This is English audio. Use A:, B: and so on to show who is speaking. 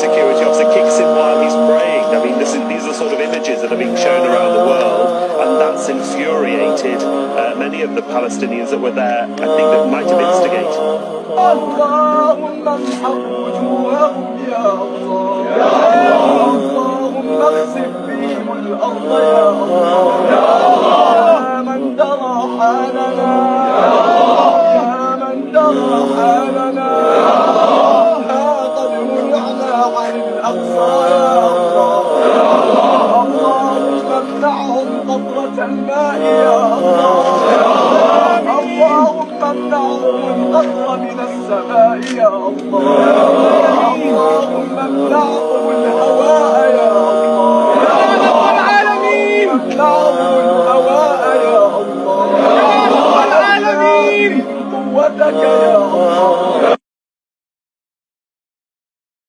A: security officer kicks him while he's praying. I mean, is, these are sort of images that are being shown around the world, and that's infuriated uh, many of the Palestinians that were there. I think that might have instigated.
B: الله يا الله يا الله اللهم امنعهم نظرة الماء يا الله يا الله اللهم امنعهم القطر من السماء يا الله يا الله اللهم امنعهم الهواء يا الله يا رب العالمين امنعهم الهواء يا الله يا رب العالمين قوتك يا الله